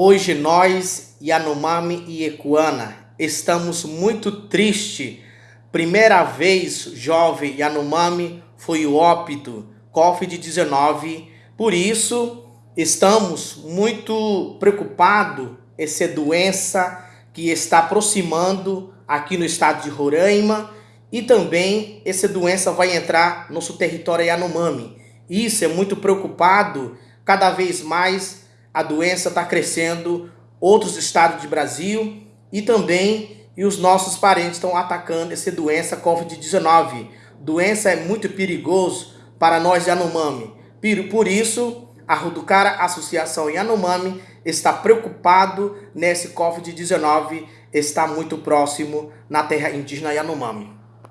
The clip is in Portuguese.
Hoje nós, Yanomami e Ecuana, estamos muito tristes. Primeira vez jovem Yanomami foi o óbito Covid-19. Por isso, estamos muito preocupados essa doença que está aproximando aqui no estado de Roraima e também essa doença vai entrar no nosso território Yanomami. Isso é muito preocupado, cada vez mais a doença está crescendo, outros estados do Brasil e também e os nossos parentes estão atacando essa doença Covid-19. Doença é muito perigoso para nós Yanomami. Por isso, a Ruducara Associação Yanomami está preocupado nesse Covid-19, está muito próximo na terra indígena Yanomami.